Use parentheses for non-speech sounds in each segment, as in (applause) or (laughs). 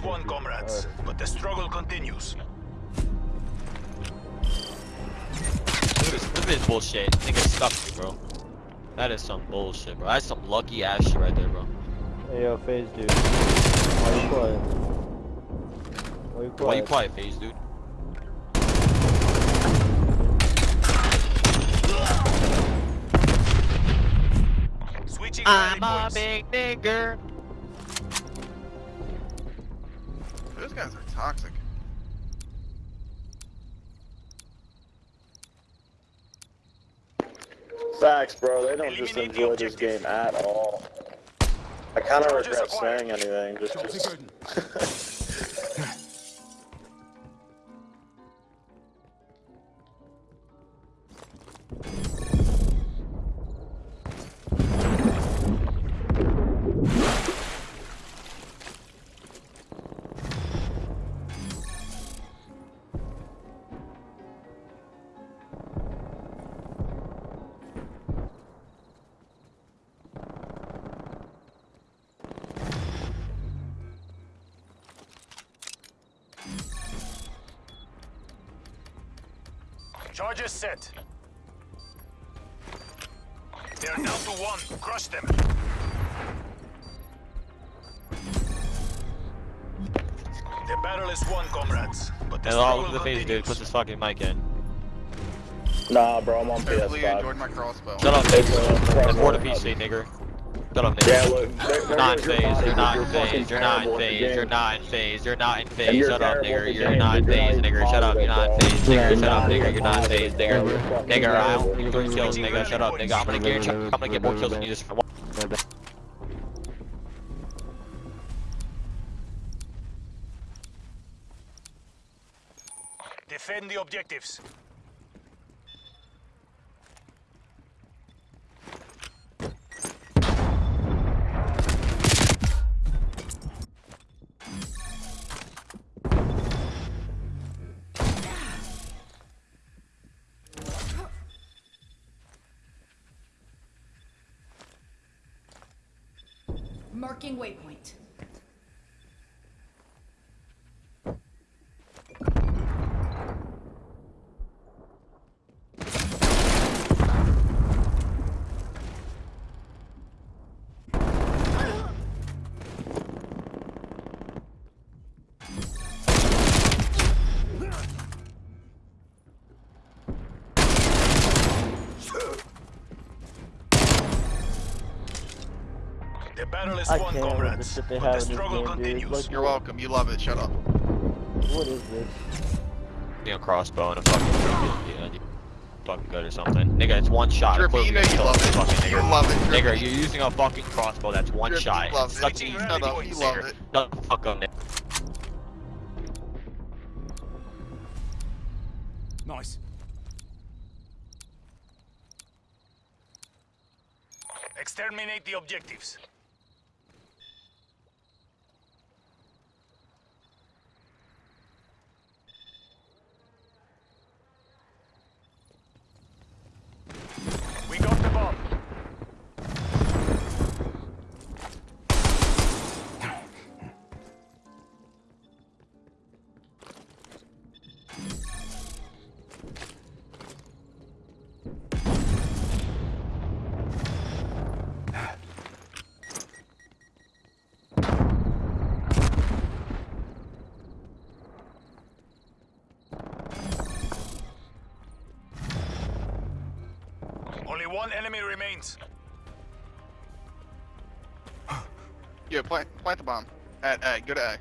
The battle is won, comrades, but the struggle continues. Look at this, look this bullshit. Nigga stuck me, bro. That is some bullshit, bro. That's some lucky ass shit right there, bro. Hey yo, phase dude. Why you quiet? Why you quiet? Why you quiet, phase, dude? Switching I'm a big nigger. Those guys are toxic. Facts, bro. They don't just enjoy this game at all. I kind of regret saying anything. Just, just (laughs) Charges set. They're down to one. Crush them. The battle is won, comrades, but the And all struggle look at the face, dude. Put this fucking mic in. nah, bro. I'm on Hopefully you enjoyed PS5. my crossbow. Shut up, It's, nigga. uh, Report a PC, nigger. Shut up, nigga. Yeah, look. There, You're not in phase, you're not in phase, you're not in phase, you're not in phase, you're not in phase, shut up, nigger, you're not in phase, nigger, shut up, you're not in phase, nigger, shut up, nigger, you're not in phase, positive, nigger. Nigger, I terrible. don't need three kills, nigga, shut up, nigga, I'm gonna get, I'm gonna get more kills than you just Defend the objectives. Marking waypoint. The battle is I won, can't the comrades, but the struggle game, continues. Like- You're welcome. You love it. Shut up. What is this? You know, crossbow and a fucking, yeah, you fucking good or something. Nigga, it's one shot. Drippy, you know you kill love this it. Fucking You love it. Nigga, you're using a fucking crossbow, that's one Drippy, shot. you love Suck it. to you, Shut up. nigga. You love Nigger. it. Shut the fuck up, nigga. Nice. Exterminate the objectives. One enemy remains. Yeah, plant, plant the bomb. At A. Go to A.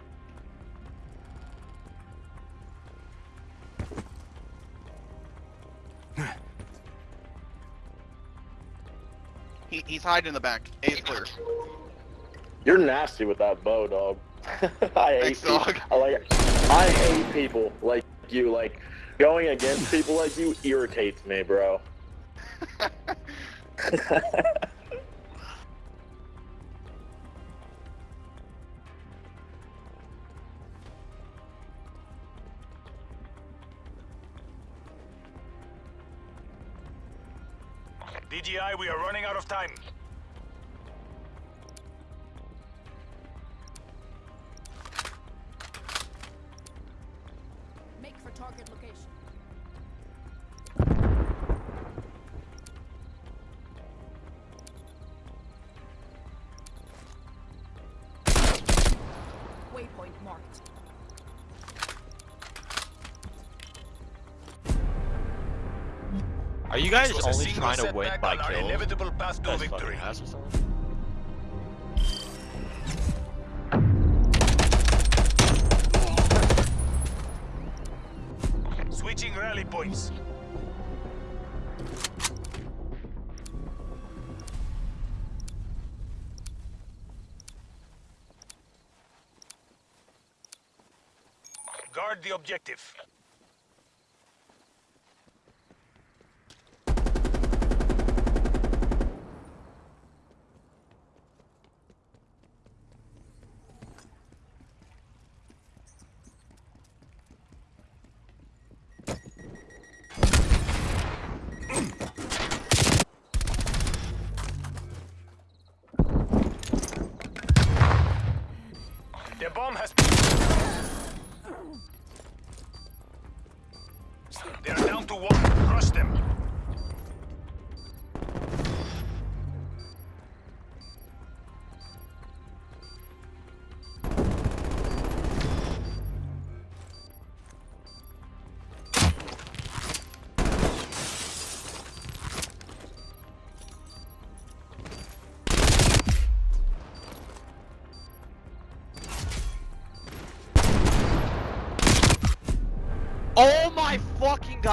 He, he's hiding in the back. A is clear. You're nasty with that bow, dog. (laughs) I hate Thanks, people. dog. I like. I hate people like you. Like going against people like you irritates me, bro. (laughs) DGI, we are running out of time. marked. Are you guys only trying to win by kill? Inevitable path to victory. Switching rally points. Guard the objective. The bomb has They're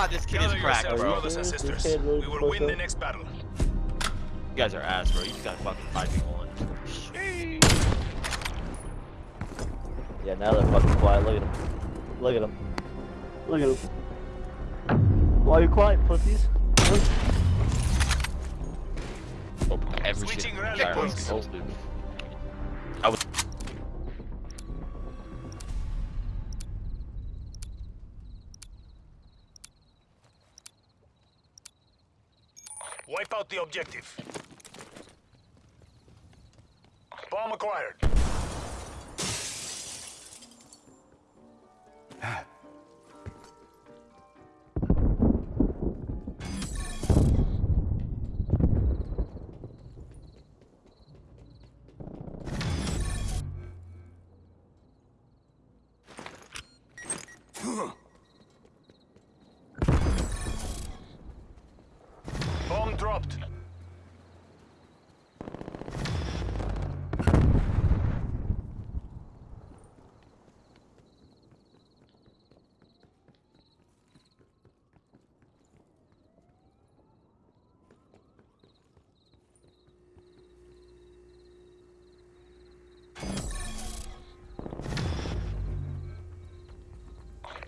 god, this kid is cracked, bro. brothers and sisters. We will win the next battle. You guys are ass, bro. You just got fucking five people on. Yeah, now they're fucking quiet. Look at them. Look at them. Look at them. Why are you quiet, pussies? Open every Switching shit. rally out the objective. Bomb acquired. Dropped.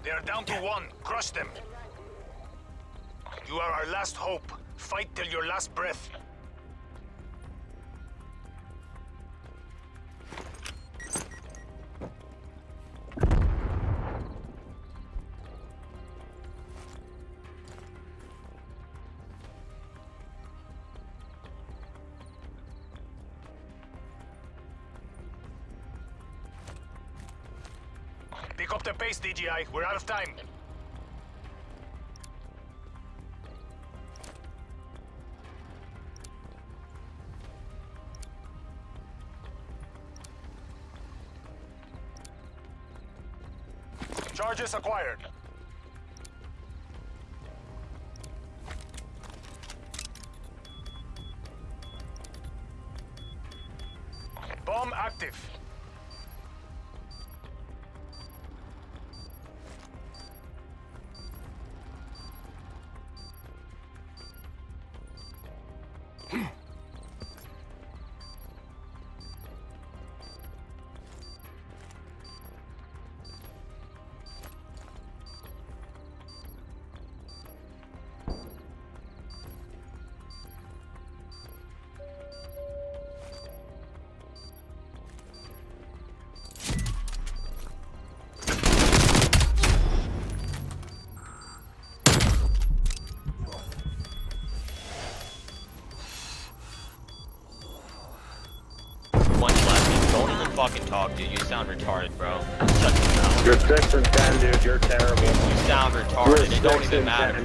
They are down to one. Crush them. You are our last hope. Fight till your last breath. Pick up the pace, DGI. We're out of time. Charges acquired. Bomb active. Fucking talk, dude. You sound retarded, bro. Shut your mouth. You're six and ten, dude. You're terrible. You sound retarded. It don't even matter.